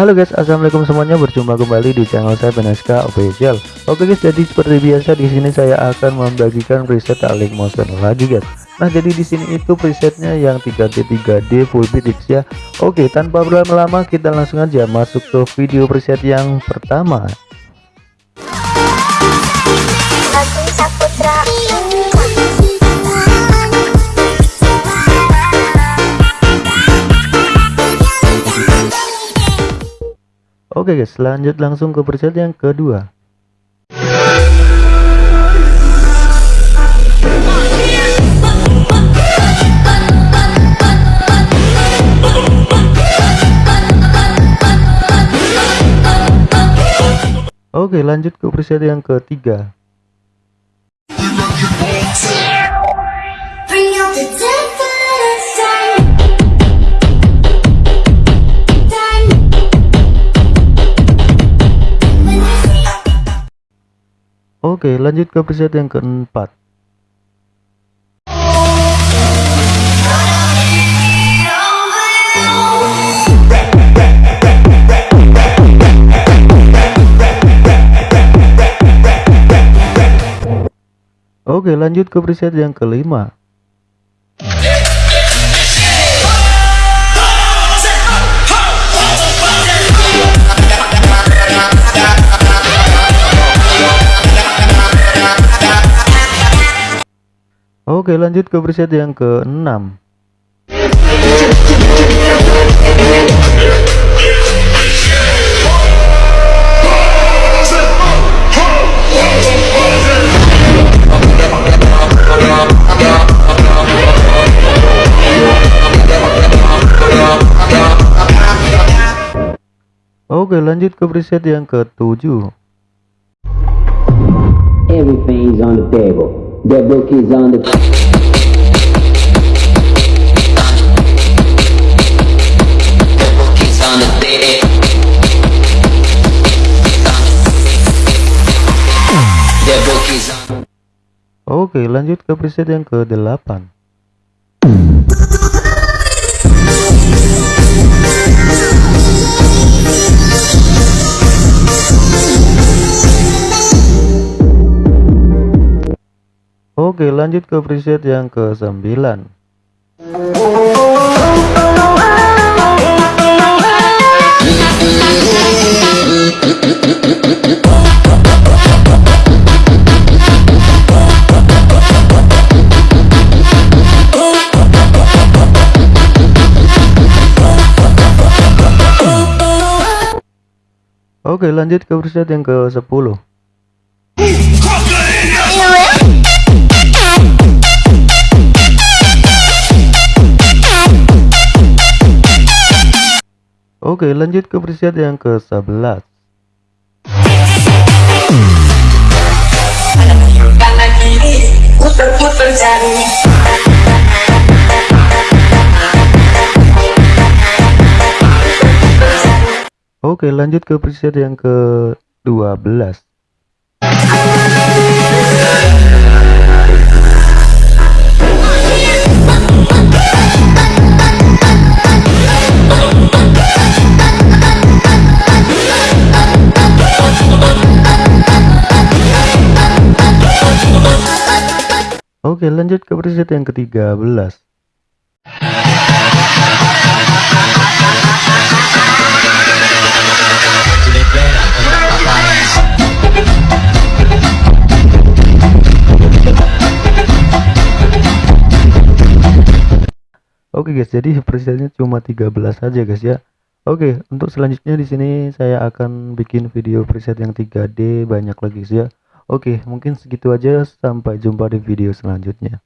Halo guys, assalamualaikum semuanya. Berjumpa kembali di channel saya Beneska Official. Oke guys, jadi seperti biasa di sini saya akan membagikan preset Alink Motion lagi guys. Nah jadi di sini itu presetnya yang 3D 3D full bit ya. Oke, tanpa berlama-lama kita langsung aja masuk ke video preset yang pertama. Oke guys, lanjut langsung ke preset yang kedua. Oke, lanjut ke preset yang ketiga. Oke, lanjut ke preset yang keempat. Oke, lanjut ke preset yang kelima. Oke lanjut ke preset yang ke-6 Oke lanjut ke preset yang ke-7 Everything's on the table Book is on the Oke lanjut ke preset yang ke-8 Oke lanjut ke preset yang ke 9 Oke lanjut ke preset yang ke 10 Oke lanjut ke preset yang ke-11 Puter-puter Oke lanjut ke preset yang ke-12 Oke lanjut ke preset yang ke-13 Oke guys, jadi presetnya cuma 13 saja guys ya. Oke, untuk selanjutnya di sini saya akan bikin video preset yang 3D banyak lagi guys ya. Oke, mungkin segitu aja. Sampai jumpa di video selanjutnya.